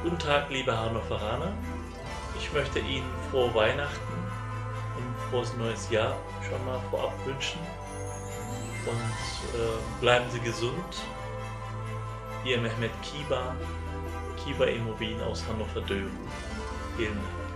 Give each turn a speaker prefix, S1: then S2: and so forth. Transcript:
S1: Guten Tag, liebe Hannoveraner. Ich möchte Ihnen frohe Weihnachten und frohes neues Jahr schon mal vorab wünschen. Und äh, bleiben Sie gesund. Ihr Mehmet Kiba, Kiba Immobilien aus Hannover-Döben. Vielen Dank.